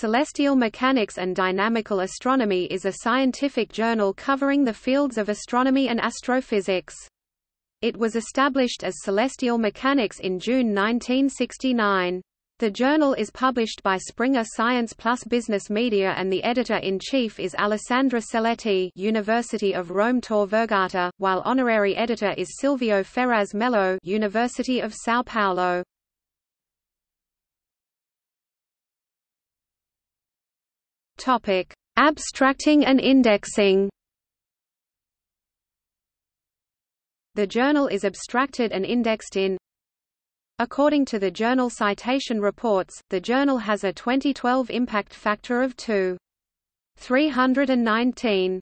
Celestial Mechanics and Dynamical Astronomy is a scientific journal covering the fields of astronomy and astrophysics. It was established as Celestial Mechanics in June 1969. The journal is published by Springer Science Plus Business Media and the editor-in-chief is Alessandra Celetti University of Rome Tor Vergata, while honorary editor is Sylvio Ferraz Mello University of São Paulo. Topic: Abstracting and indexing. The journal is abstracted and indexed in According to the Journal Citation Reports, the journal has a 2012 impact factor of 2.319.